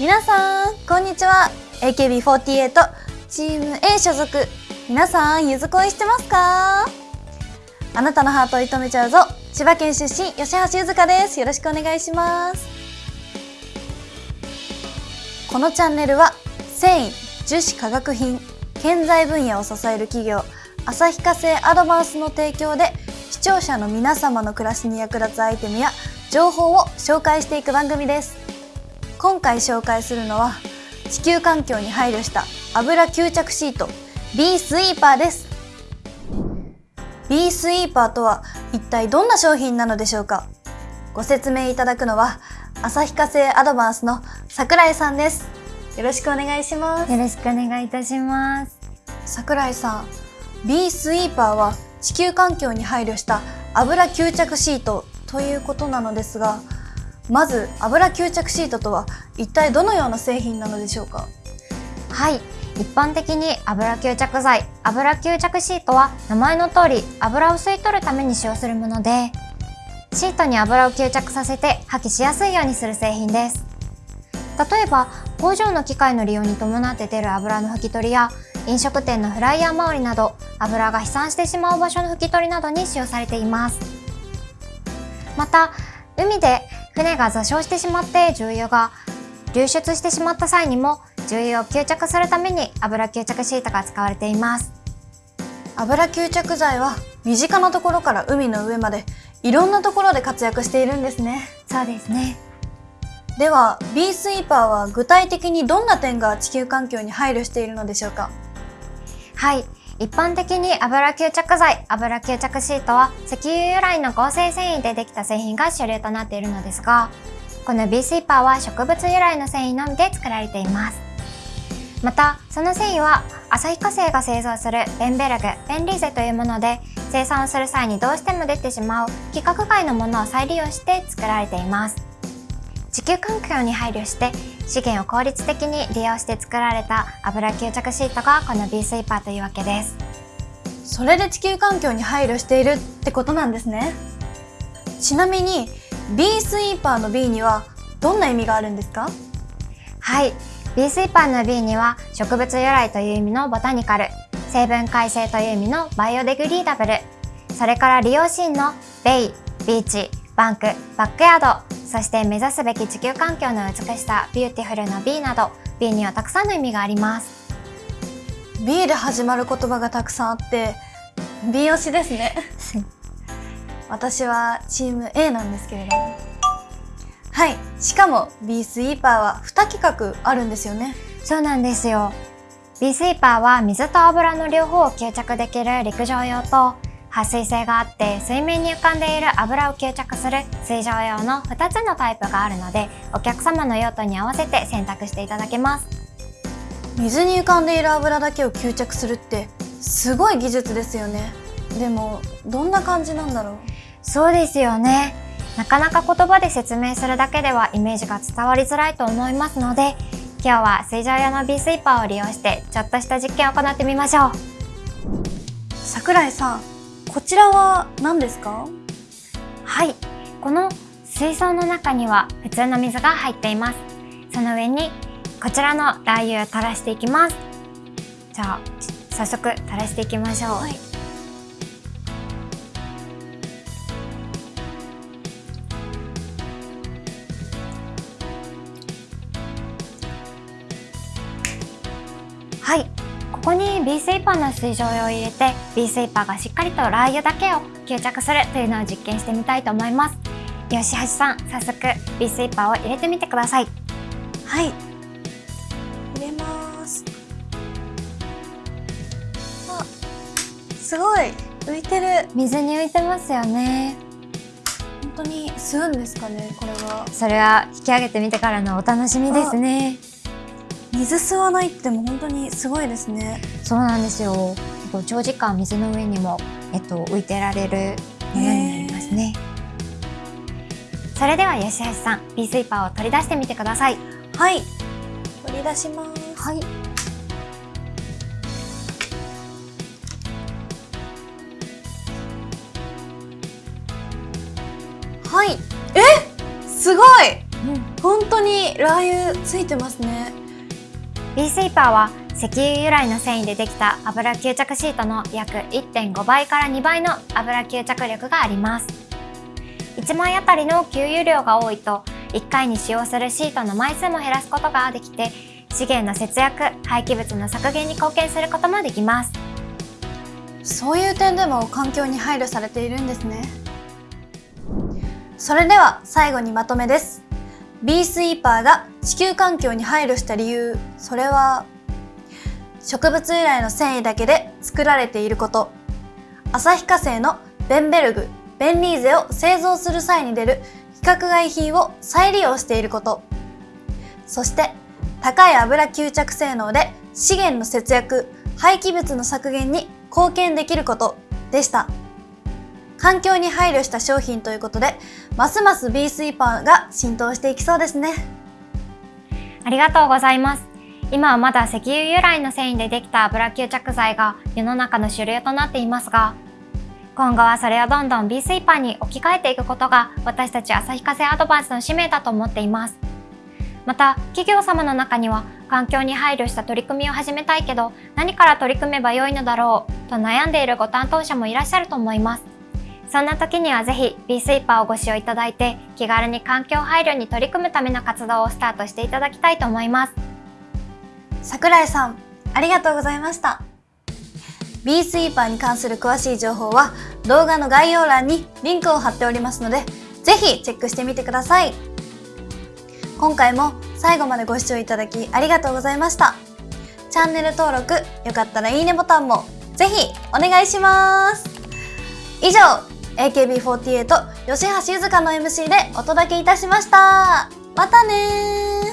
皆さんこんにちは。AKB48 チーム A 所属。皆さんゆず恋してますか？あなたのハートを射止めちゃうぞ。千葉県出身吉橋ゆずかです。よろしくお願いします。このチャンネルは繊維樹脂化学品建材分野を支える企業旭化成アドバンスの提供で視聴者の皆様の暮らしに役立つアイテムや情報を紹介していく番組です。今回紹介するのは地球環境に配慮した油吸着シート B スイーパーです。B スイーパーとは一体どんな商品なのでしょうか？ご説明いただくのは旭化成アドバンスの桜井さんです。よろしくお願いします。よろしくお願いいたします。桜井さん B スイーパーは地球環境に配慮した油吸着シートということなのですがまず油吸着シートとは一体どのような製品なのでしょうか？はい。一般的に油吸着剤。油吸着シートは名前の通り油を吸い取るために使用するものでシートに油を吸着させて破棄しやすいようにする製品です。例えば工場の機械の利用に伴って出る油の拭き取りや飲食店のフライヤー周りなど油が飛散してしまう場所の拭き取りなどに使用されています。また海で船が座礁してしまって重油が流出してしまった際にも重油を吸着するために油吸着シートが使われています。油吸着剤は身近なところから海の上までいろんなところで活躍しているんですね。そうですね。では B スイーパーは具体的にどんな点が地球環境に配慮しているのでしょうか？はい一般的に油吸着剤、油吸着シートは石油由来の合成繊維でできた製品が主流となっているのですが、この B スイーパーは植物由来の繊維のみで作られています。また、その繊維は旭化成が製造するベンベルグ、ベンリーゼというもので、生産をする際にどうしても出てしまう規格外のものを再利用して作られています。地球環境に配慮して資源を効率的に利用して作られた油吸着シートがこの B スイーパーというわけです。それで地球環境に配慮しているってことなんですね。ちなみに B スイーパーの B にはどんな意味があるんですか？はい。B スイーパーの B には植物由来という意味のボタニカル。成分改正という意味のバイオデグリーダブル。それから利用シーンのベイ、ビーチ、バンク、バックヤードそして目指すべき地球環境の美しさ、ビューティフルな B など B にはたくさんの意味があります。B で始まる言葉がたくさんあって B 推しですね。私はチーム A なんですけれども。はい。しかも B スイーパーは2規格あるんですよね。そうなんですよ。B スイーパーは水と油の両方を吸着できる陸上用と撥水性があって水面に浮かんでいる油を吸着する水上用の2つのタイプがあるのでお客様の用途に合わせて選択していただけます。水に浮かんでいる油だけを吸着するってすごい技術ですよね。でもどんな感じなんだろう？そうですよね。なかなか言葉で説明するだけではイメージが伝わりづらいと思いますので今日は水上用の B スイーパーを利用してちょっとした実験を行ってみましょう。桜井さんこちらは何ですか？はい。この水槽の中には普通の水が入っています。その上にこちらのラー油を垂らしていきます。じゃあ早速垂らしていきましょう、はい、はいここに B スイーパーの水蒸油を入れて B スイーパーがしっかりとラー油だけを吸着するというのを実験してみたいと思います。吉橋さん早速 B スイーパーを入れてみてください。はい。入れます。あすごい。浮いてる。水に浮いてますよね。本当に吸うんですかねこれは。それは引き上げてみてからのお楽しみですね水吸わないっても本当にすごいですね。そうなんですよ。長時間水の上にも、えっと、浮いてられるものになりますね。それでは吉橋さん B スイーパーを取り出してみてください。はい。取り出します。はい。はい。え？すごい。本当にラー油ついてますねビースイーパーは石油由来の繊維でできた油吸着シートの約1.5倍から2倍の油吸着力があります。1枚あたりの給油量が多いと1回に使用するシートの枚数も減らすことができて資源の節約廃棄物の削減に貢献することもできます。そういう点でも環境に配慮されているんですね。それでは最後にまとめです。ビースイーパーが地球環境に配慮した理由。それは植物由来の繊維だけで作られていること。旭化成のベンベルグベンリーゼを製造する際に出る規格外品を再利用していること。そして高い油吸着性能で資源の節約廃棄物の削減に貢献できることでした。環境に配慮した商品ということでますますビースイーパーが浸透していきそうですね。ありがとうございます。今はまだ石油由来の繊維でできた油吸着剤が世の中の主流となっていますが今後はそれをどんどん B スイーパーに置き換えていくことが私たち旭化成アドバンスの使命だと思っています。また企業様の中には環境に配慮した取り組みを始めたいけど何から取り組めばよいのだろうと悩んでいるご担当者もいらっしゃると思います。そんな時にはぜひ B スイーパーをご使用いただいて気軽に環境配慮に取り組むための活動をスタートしていただきたいと思います。桜井さんありがとうございました。B スイーパーに関する詳しい情報は動画の概要欄にリンクを貼っておりますのでぜひチェックしてみてください。今回も最後までご視聴いただきありがとうございました。チャンネル登録よかったらいいねボタンもぜひお願いします。以上 AKB48 吉橋ゆずかの MC でお届けいたしました。またね